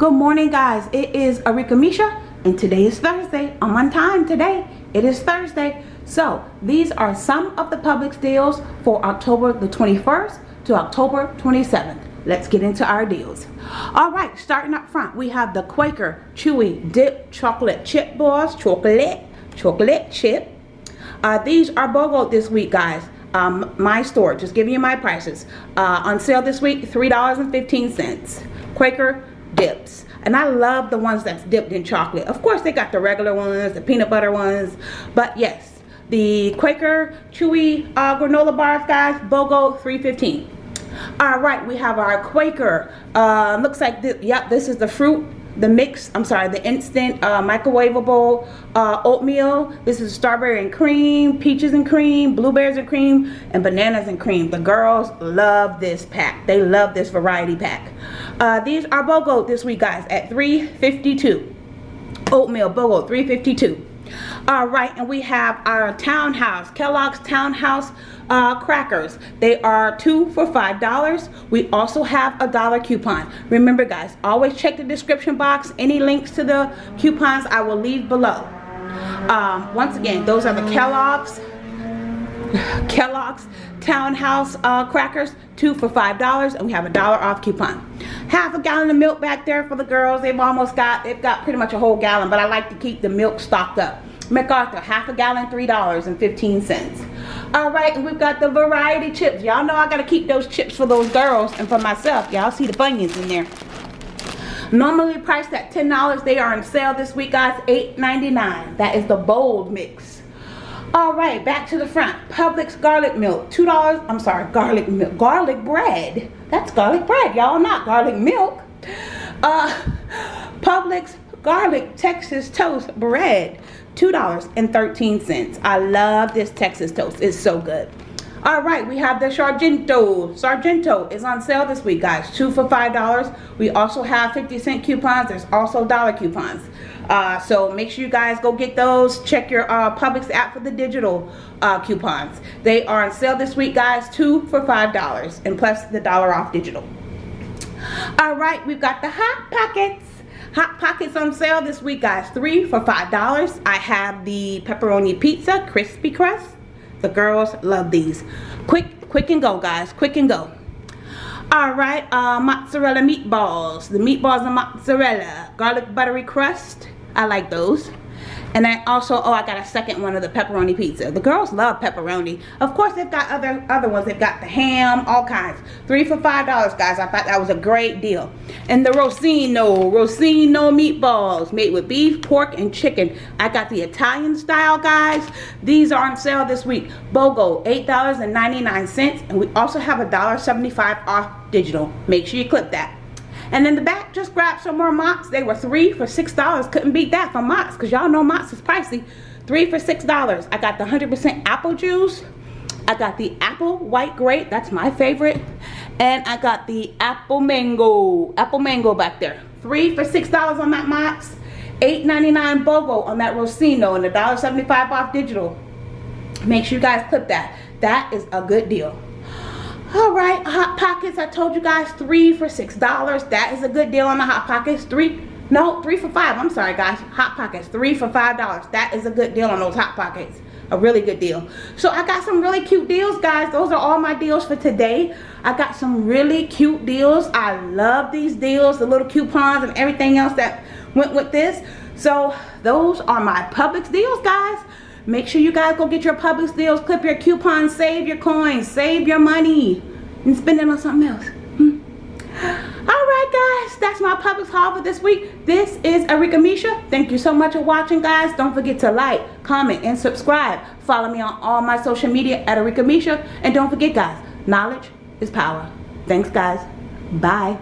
Good morning guys. It is Arika Misha and today is Thursday. I'm on time today. It is Thursday. So these are some of the Publix deals for October the 21st to October 27th. Let's get into our deals. All right, starting up front, we have the Quaker Chewy Dip Chocolate Chip Balls. Chocolate, chocolate chip. Uh, these are BOGO this week, guys. Um, my store, just giving you my prices. Uh, on sale this week, $3.15. Quaker dips. And I love the ones that's dipped in chocolate. Of course they got the regular ones the peanut butter ones but yes the Quaker chewy uh, granola bars guys BOGO 315 all right we have our Quaker. Uh, looks like this yep this is the fruit the mix i'm sorry the instant uh, microwavable uh, oatmeal. This is strawberry and cream peaches and cream blueberries and cream and bananas and cream. The girls love this pack. They love this variety pack uh, these are BOGO this week guys at 352 oatmeal BOGO 352 all right and we have our townhouse kellogg's townhouse uh, crackers. They are two for five dollars. We also have a dollar coupon. Remember guys always check the description box. Any links to the coupons i will leave below. Um, once again those are the kellogg's kellogg's townhouse uh, crackers two for five dollars and we have a dollar off coupon half a gallon of milk back there for the girls they've almost got they've got pretty much a whole gallon but i like to keep the milk stocked up McArthur, half a gallon, $3.15. All right, and we've got the variety chips. Y'all know I got to keep those chips for those girls and for myself. Y'all see the Funyuns in there. Normally priced at $10. They are on sale this week, guys. $8.99. That is the bold mix. All right, back to the front. Publix garlic milk, $2. I'm sorry, garlic milk. Garlic bread. That's garlic bread, y'all, not garlic milk. Uh, Publix garlic Texas toast bread. $2.13. I love this Texas toast. It's so good. All right, we have the Sargento. Sargento is on sale this week, guys. Two for $5. We also have 50 cent coupons. There's also dollar coupons. Uh, so make sure you guys go get those. Check your uh, Publix app for the digital uh, coupons. They are on sale this week, guys. Two for $5 and plus the dollar off digital. All right, we've got the Hot Pockets. Hot Pockets on sale this week, guys. Three for $5. I have the pepperoni pizza, crispy crust. The girls love these. Quick, quick and go, guys. Quick and go. All right, uh, mozzarella meatballs. The meatballs and mozzarella. Garlic buttery crust. I like those. And I also, oh, I got a second one of the pepperoni pizza. The girls love pepperoni. Of course, they've got other other ones. They've got the ham, all kinds. Three for five dollars, guys. I thought that was a great deal. And the Rossino, Rossino meatballs made with beef, pork, and chicken. I got the Italian style, guys. These are on sale this week. BOGO, $8.99. And we also have a $1.75 off digital. Make sure you clip that. And in the back, just grab some more Mott's. They were three for $6. Couldn't beat that for Mott's because y'all know Mott's is pricey. Three for $6. I got the 100% apple juice. I got the apple white grape. That's my favorite. And I got the apple mango. Apple mango back there. Three for $6 on that Mott's. $8.99 BOGO on that Rossino and $1.75 off digital. Make sure you guys clip that. That is a good deal all right hot pockets. I told you guys three for six dollars. That is a good deal on the hot pockets. Three no three for five. I'm sorry guys. Hot pockets three for five dollars. That is a good deal on those hot pockets. A really good deal. So i got some really cute deals guys. Those are all my deals for today. I got some really cute deals. I love these deals the little coupons and everything else that went with this. So those are my Publix deals guys. Make sure you guys go get your Publix deals, clip your coupons, save your coins, save your money, and spend it on something else. Hmm. Alright guys, that's my Publix haul for this week. This is Arika Misha. Thank you so much for watching guys. Don't forget to like, comment, and subscribe. Follow me on all my social media at Arika Misha. And don't forget guys, knowledge is power. Thanks guys. Bye.